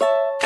you